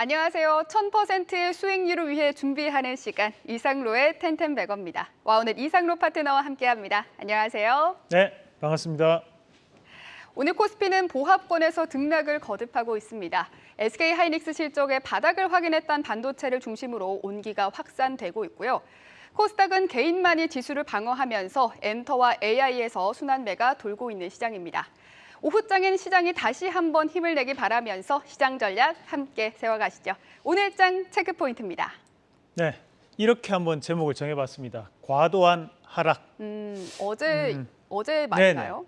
안녕하세요. 1000%의 수익률을 위해 준비하는 시간 이상로의 텐텐백어입니다. 와 오늘 이상로 파트너와 함께합니다. 안녕하세요. 네, 반갑습니다. 오늘 코스피는 보합권에서 등락을 거듭하고 있습니다. SK 하이닉스 실적의 바닥을 확인했던 반도체를 중심으로 온기가 확산되고 있고요. 코스닥은 개인만이 지수를 방어하면서 엔터와 AI에서 순환매가 돌고 있는 시장입니다. 오후장엔 시장이 다시 한번 힘을 내기 바라면서 시장 전략 함께 세워가시죠. 오늘 장 체크 포인트입니다. 네, 이렇게 한번 제목을 정해봤습니다. 과도한 하락. 음, 어제 음. 어제 맞나요?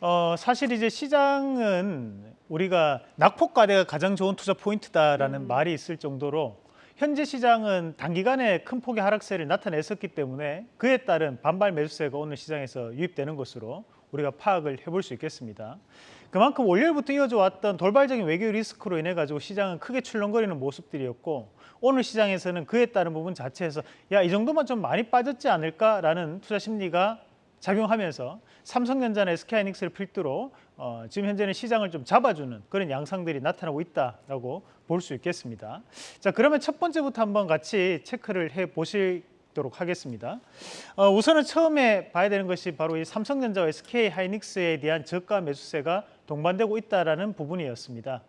어, 사실 이제 시장은 우리가 낙폭과대가 가장 좋은 투자 포인트다라는 음. 말이 있을 정도로 현재 시장은 단기간에 큰 폭의 하락세를 나타냈었기 때문에 그에 따른 반발 매수세가 오늘 시장에서 유입되는 것으로 우리가 파악을 해볼 수 있겠습니다. 그만큼 월요일부터 이어져 왔던 돌발적인 외교 리스크로 인해 가지고 시장은 크게 출렁거리는 모습들이었고 오늘 시장에서는 그에 따른 부분 자체에서 야 이 정도만 좀 많이 빠졌지 않을까라는 투자 심리가 작용하면서 삼성전자나 SK하이닉스를 필두로 어, 지금 현재는 시장을 좀 잡아주는 그런 양상들이 나타나고 있다라고 볼 수 있겠습니다. 자 그러면 첫 번째부터 한번 같이 체크를 해 보시 도록 하겠습니다. 어, 우선은 처음에 봐야 되는 것이 바로 이 삼성전자와 SK하이닉스에 대한 저가 매수세가 동반되고 있다라는 부분이었습니다.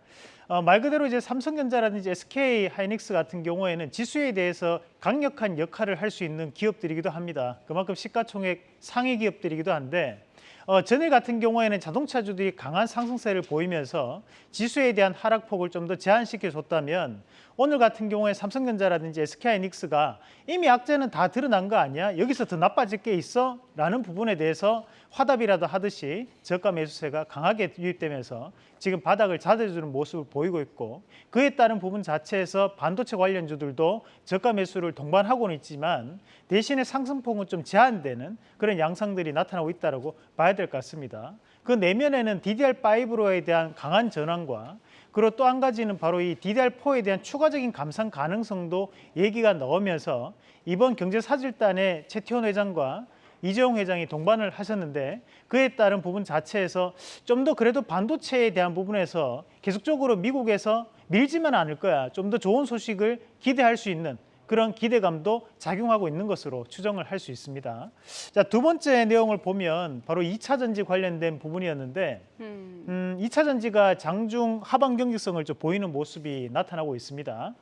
어, 말 그대로 이제 삼성전자라든지 SK 하이닉스 같은 경우에는 지수에 대해서 강력한 역할을 할 수 있는 기업들이기도 합니다. 그만큼 시가총액 상위 기업들이기도 한데 어, 전일 같은 경우에는 자동차주들이 강한 상승세를 보이면서 지수에 대한 하락폭을 좀 더 제한시켜 줬다면 오늘 같은 경우에 삼성전자라든지 SK하이닉스가 이미 악재는 다 드러난 거 아니야? 여기서 더 나빠질 게 있어? 라는 부분에 대해서 화답이라도 하듯이 저가 매수세가 강하게 유입되면서 지금 바닥을 자제주는 모습을 보이고 있고 그에 따른 부분 자체에서 반도체 관련주들도 저가 매수를 동반하고는 있지만 대신에 상승폭은 좀 제한되는 그런 양상들이 나타나고 있다고 봐야 될 것 같습니다. 그 내면에는 DDR5로에 대한 강한 전환과 그리고 또 한 가지는 바로 이 DDR4에 대한 추가적인 감산 가능성도 얘기가 나오면서 이번 경제사절단에 최태원 회장과 이재용 회장이 동반을 하셨는데 그에 따른 부분 자체에서 좀 더 그래도 반도체에 대한 부분에서 계속적으로 미국에서 밀지만 않을 거야. 좀 더 좋은 소식을 기대할 수 있는 그런 기대감도 작용하고 있는 것으로 추정을 할 수 있습니다. 자, 두 번째 내용을 보면 바로 2차 전지 관련된 부분이었는데 음, 음, 2차 전지가 장중 하방 경직성을 좀 보이는 모습이 나타나고 있습니다.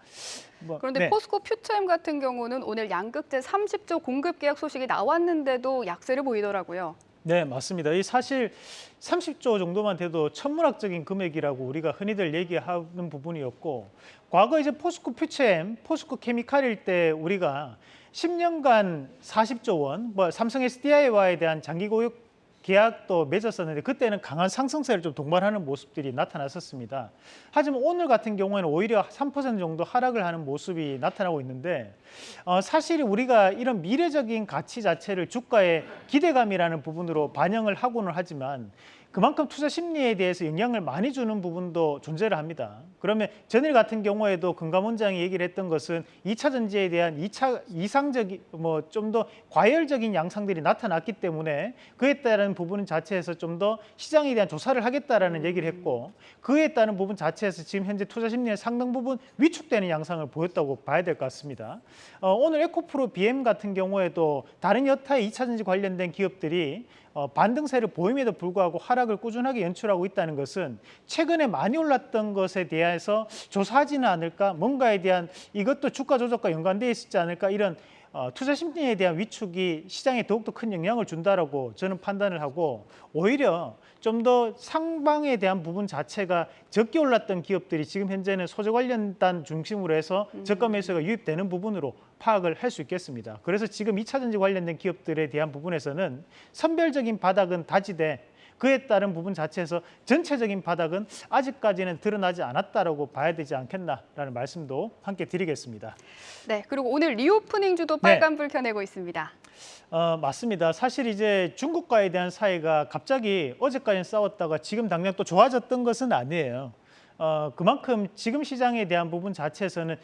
뭐, 그런데 네. 포스코 퓨처엠 같은 경우는 오늘 양극재 30조 공급 계약 소식이 나왔는데도 약세를 보이더라고요. 네, 맞습니다. 이 사실 30조 정도만 돼도 천문학적인 금액이라고 우리가 흔히들 얘기하는 부분이었고 과거 이제 포스코 퓨처엠, 포스코 케미칼일 때 우리가 10년간 40조 원, 뭐 삼성 SDI와에 대한 장기 고용 계약도 맺었었는데 그때는 강한 상승세를 좀 동반하는 모습들이 나타났었습니다. 하지만 오늘 같은 경우에는 오히려 3% 정도 하락을 하는 모습이 나타나고 있는데 어, 사실 우리가 이런 미래적인 가치 자체를 주가의 기대감이라는 부분으로 반영을 하고는 하지만 그만큼 투자 심리에 대해서 영향을 많이 주는 부분도 존재를 합니다. 그러면 전일 같은 경우에도 금감 원장이 얘기를 했던 것은 2차 전지에 대한 2차 이상적인 뭐 좀 더 과열적인 양상들이 나타났기 때문에 그에 따른 부분 자체에서 좀 더 시장에 대한 조사를 하겠다라는 얘기를 했고 그에 따른 부분 자체에서 지금 현재 투자 심리의 상당 부분 위축되는 양상을 보였다고 봐야 될 것 같습니다. 어, 오늘 에코프로 BM 같은 경우에도 다른 여타의 2차 전지 관련된 기업들이 어, 반등세를 보임에도 불구하고 하락을 꾸준하게 연출하고 있다는 것은 최근에 많이 올랐던 것에 대해서 조사하지는 않을까? 뭔가에 대한 이것도 주가 조작과 연관되어 있지 않을까? 이런 어, 투자 심리에 대한 위축이 시장에 더욱더 큰 영향을 준다라고 저는 판단을 하고 오히려 좀 더 상방에 대한 부분 자체가 적게 올랐던 기업들이 지금 현재는 소재 관련단 중심으로 해서 저가 매수가 유입되는 부분으로 파악을 할 수 있겠습니다. 그래서 지금 2차 전지 관련된 기업들에 대한 부분에서는 선별적인 바닥은 다지되 그에 따른 부분 자체에서 전체적인 바닥은 아직까지는 드러나지 않았다라고 봐야 되지 않겠나라는 말씀도 함께 드리겠습니다. 네, 그리고 오늘 리오프닝 주도 네. 빨간불 켜내고 있습니다. 어, 맞습니다. 사실 이제 중국과에 대한 사이가 갑자기 어제까지는 싸웠다가 지금 당장 또 좋아졌던 것은 아니에요. 어, 그만큼 지금 시장에 대한 부분 자체에서는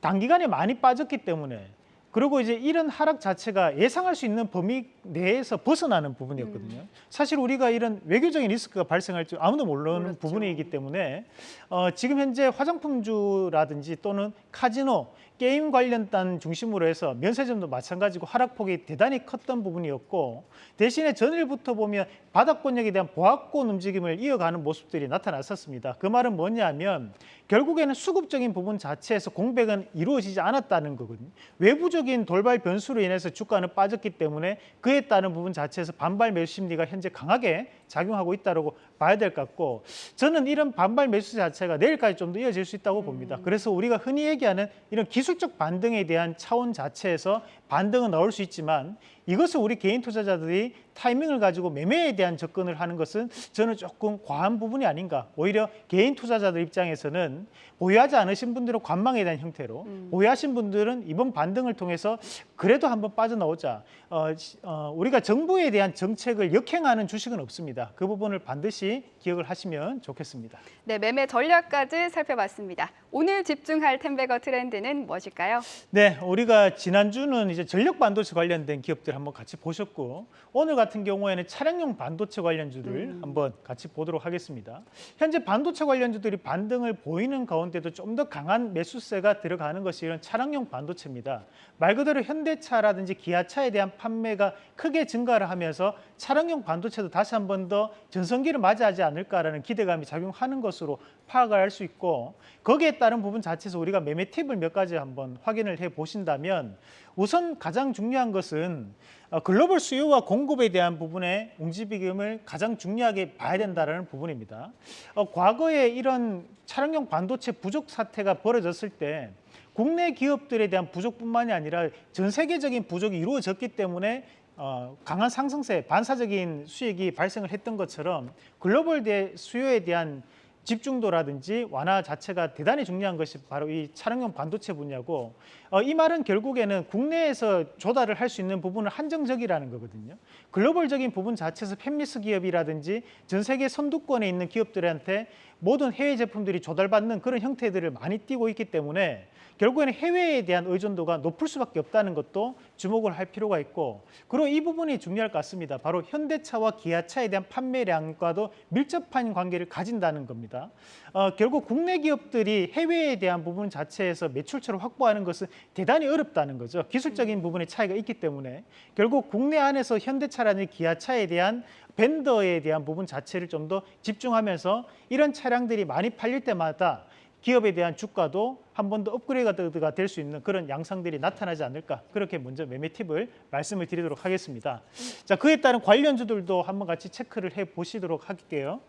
단기간에 많이 빠졌기 때문에 그리고 이제 이런 하락 자체가 예상할 수 있는 범위 내에서 벗어나는 부분이었거든요. 사실 우리가 이런 외교적인 리스크가 발생할 줄 아무도 모르는 몰랐죠. 부분이기 때문에 어, 지금 현재 화장품주라든지 또는 카지노 게임 관련단 중심으로 해서 면세점도 마찬가지고 하락폭이 대단히 컸던 부분이었고 대신에 전일부터 보면 바닥권역에 대한 보합권 움직임을 이어가는 모습들이 나타났었습니다. 그 말은 뭐냐면 결국에는 수급적인 부분 자체에서 공백은 이루어지지 않았다는 거거든요. 외부적인 돌발 변수로 인해서 주가는 빠졌기 때문에 그에 따른 부분 자체에서 반발 매수 심리가 현재 강하게 작용하고 있다고 봐야 될 것 같고 저는 이런 반발 매수 자체가 내일까지 좀 더 이어질 수 있다고 봅니다. 그래서 우리가 흔히 얘기하는 이런 기술 적 반등에 대한 차원 자체에서 반등은 나올 수 있지만 이것을 우리 개인 투자자들이 타이밍을 가지고 매매에 대한 접근을 하는 것은 저는 조금 과한 부분이 아닌가. 오히려 개인 투자자들 입장에서는 보유하지 않으신 분들은 관망에 대한 형태로 보유하신 분들은 이번 반등을 통해서 그래도 한번 빠져나오자. 어, 시- 어, 우리가 정부에 대한 정책을 역행하는 주식은 없습니다. 그 부분을 반드시 기억을 하시면 좋겠습니다. 네, 매매 전략까지 살펴봤습니다. 오늘 집중할 텐베거 트렌드는 무엇일까요? 네, 우리가 지난주는 이제 전력 반도체 관련된 기업들 한번 같이 보셨고 오늘 같은 경우에는 차량용 반도체 관련주들 한번 같이 보도록 하겠습니다. 현재 반도체 관련주들이 반등을 보이는 가운데도 좀 더 강한 매수세가 들어가는 것이 이런 차량용 반도체입니다. 말 그대로 현대차라든지 기아차에 대한 판매가 크게 증가를 하면서 차량용 반도체도 다시 한 번 더 전성기를 맞이하지 않을까라는 기대감이 작용하는 것으로 파악을 할 수 있고 거기에 따른 부분 자체에서 우리가 매매 팁을 몇 가지 한번 확인을 해 보신다면 우선 가장 중요한 것은 어, 글로벌 수요와 공급에 대한 부분의 웅지비금을 가장 중요하게 봐야 된다는 부분입니다. 어, 과거에 이런 차량용 반도체 부족 사태가 벌어졌을 때 국내 기업들에 대한 부족뿐만이 아니라 전 세계적인 부족이 이루어졌기 때문에 어, 강한 상승세, 반사적인 수익이 발생을 했던 것처럼 글로벌 대 수요에 대한 집중도라든지 완화 자체가 대단히 중요한 것이 바로 이 차량용 반도체 분야고 어, 이 말은 결국에는 국내에서 조달을 할 수 있는 부분은 한정적이라는 거거든요. 글로벌적인 부분 자체에서 팹리스 기업이라든지 전 세계 선두권에 있는 기업들한테 모든 해외 제품들이 조달받는 그런 형태들을 많이 띄고 있기 때문에 결국에는 해외에 대한 의존도가 높을 수밖에 없다는 것도 주목을 할 필요가 있고 그리고 이 부분이 중요할 것 같습니다. 바로 현대차와 기아차에 대한 판매량과도 밀접한 관계를 가진다는 겁니다. 어, 결국 국내 기업들이 해외에 대한 부분 자체에서 매출처를 확보하는 것은 대단히 어렵다는 거죠. 기술적인 부분의 차이가 있기 때문에 결국 국내 안에서 현대차라는 기아차에 대한 벤더에 대한 부분 자체를 좀 더 집중하면서 이런 차 량들이 많이 팔릴 때마다 기업에 대한 주가도 한 번 더 업그레이드가 될 수 있는 그런 양상들이 나타나지 않을까 그렇게 먼저 매매 팁을 말씀을 드리도록 하겠습니다. 자 그에 따른 관련주들도 한번 같이 체크를 해 보시도록 할게요.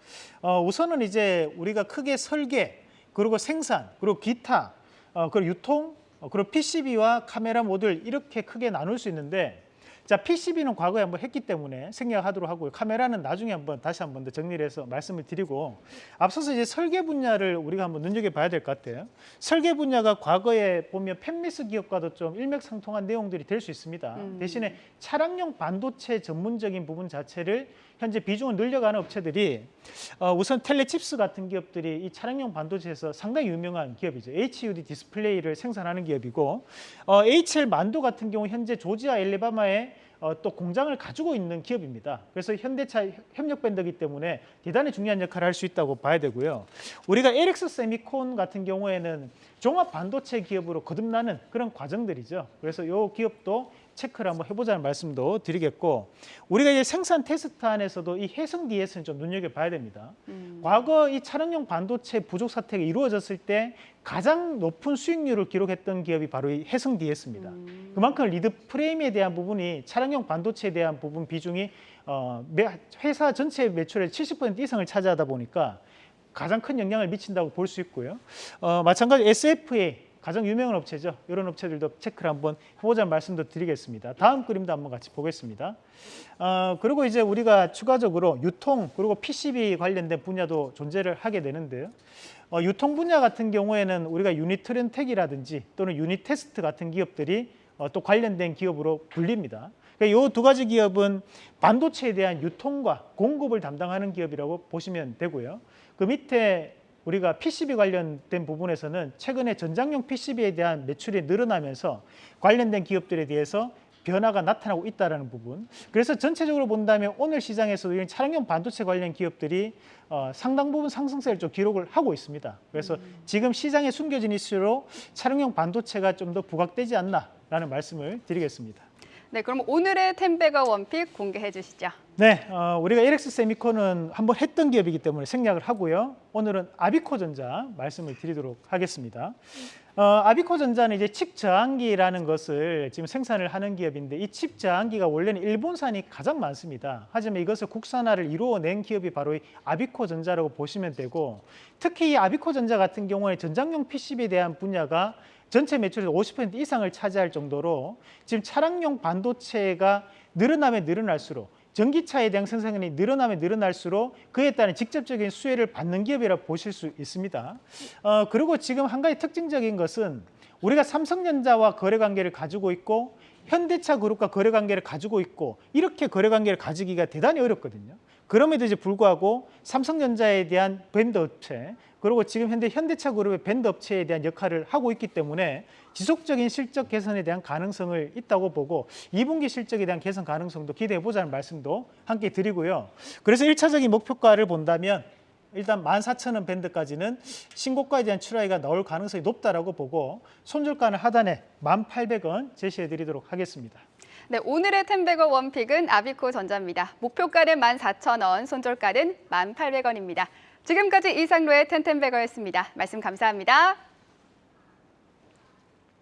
어, 우선은 이제 우리가 크게 설계 그리고 생산 그리고 기타 어, 그리고 유통 어, 그리고 PCB와 카메라 모듈 이렇게 크게 나눌 수 있는데 자, PCB는 과거에 한번 했기 때문에 생략하도록 하고요. 카메라는 나중에 한번 다시 한번 더 정리를 해서 말씀을 드리고 앞서서 이제 설계 분야를 우리가 한번 눈여겨봐야 될 것 같아요. 설계 분야가 과거에 보면 펜미스 기업과도 좀 일맥상통한 내용들이 될 수 있습니다. 음. 대신에 차량용 반도체 전문적인 부분 자체를 현재 비중을 늘려가는 업체들이 어, 우선 텔레칩스 같은 기업들이 이 차량용 반도체에서 상당히 유명한 기업이죠. HUD 디스플레이를 생산하는 기업이고 어, HL 만도 같은 경우 현재 조지아 앨라배마에 어, 또 공장을 가지고 있는 기업입니다. 그래서 현대차 협력 벤더이기 때문에 대단히 중요한 역할을 할 수 있다고 봐야 되고요. 우리가 LX 세미콘 같은 경우에는 종합 반도체 기업으로 거듭나는 그런 과정들이죠. 그래서 이 기업도 체크를 한번 해보자는 말씀도 드리겠고 우리가 이제 생산 테스트 안에서도 이 해성 DS는 좀 눈여겨봐야 됩니다. 음. 과거 이 차량용 반도체 부족 사태가 이루어졌을 때 가장 높은 수익률을 기록했던 기업이 바로 이 해성 DS입니다. 음. 그만큼 리드 프레임에 대한 부분이 차량용 반도체에 대한 부분 비중이 어, 매- 회사 전체 매출의 70% 이상을 차지하다 보니까 가장 큰 영향을 미친다고 볼 수 있고요. 어, 마찬가지 SFA 가장 유명한 업체죠. 이런 업체들도 체크를 한번 해보자는 말씀도 드리겠습니다. 다음 그림도 한번 같이 보겠습니다. 어, 그리고 이제 우리가 추가적으로 유통 그리고 PCB 관련된 분야도 존재를 하게 되는데요. 어, 유통 분야 같은 경우에는 우리가 유니트론텍이라든지 또는 유니테스트 같은 기업들이 어, 또 관련된 기업으로 불립니다. 이 두 가지 기업은 반도체에 대한 유통과 공급을 담당하는 기업이라고 보시면 되고요. 그 밑에 우리가 PCB 관련된 부분에서는 최근에 전장용 PCB에 대한 매출이 늘어나면서 관련된 기업들에 대해서 변화가 나타나고 있다는 부분. 그래서 전체적으로 본다면 오늘 시장에서도 이런 차량용 반도체 관련 기업들이 어, 상당 부분 상승세를 좀 기록을 하고 있습니다. 그래서 지금 시장에 숨겨진 이슈로 차량용 반도체가 좀 더 부각되지 않나라는 말씀을 드리겠습니다. 네, 그럼 오늘의 텐베거 원픽 공개해 주시죠. 네, 어, 우리가 LX 세미콘은 한번 했던 기업이기 때문에 생략을 하고요. 오늘은 아비코전자 말씀을 드리도록 하겠습니다. 어, 아비코전자는 이제 칩 저항기라는 것을 지금 생산을 하는 기업인데 이 칩 저항기가 원래는 일본산이 가장 많습니다. 하지만 이것을 국산화를 이루어낸 기업이 바로 이 아비코전자라고 보시면 되고 특히 이 아비코전자 같은 경우에 전장용 PCB에 대한 분야가 전체 매출의 50% 이상을 차지할 정도로 지금 차량용 반도체가 늘어나면 늘어날수록 전기차에 대한 생산량이 늘어나면 늘어날수록 그에 따른 직접적인 수혜를 받는 기업이라 보실 수 있습니다. 어, 그리고 지금 한 가지 특징적인 것은 우리가 삼성전자와 거래 관계를 가지고 있고 현대차 그룹과 거래 관계를 가지고 있고 이렇게 거래 관계를 가지기가 대단히 어렵거든요. 그럼에도 불구하고 삼성전자에 대한 밴드 업체 그리고 지금 현재 현대차 그룹의 밴드 업체에 대한 역할을 하고 있기 때문에 지속적인 실적 개선에 대한 가능성을 있다고 보고 2분기 실적에 대한 개선 가능성도 기대해 보자는 말씀도 함께 드리고요. 그래서 1차적인 목표가를 본다면 일단 14,000원 밴드까지는 신고가에 대한 출하가 나올 가능성이 높다라고 보고 손절가는 하단에 1,800원 제시해 드리도록 하겠습니다. 네, 오늘의 텐베거 원픽은 아비코 전자입니다. 목표가는 14,000원, 손절가는 1,800원입니다. 지금까지 이상로의 텐텐베거였습니다. 말씀 감사합니다.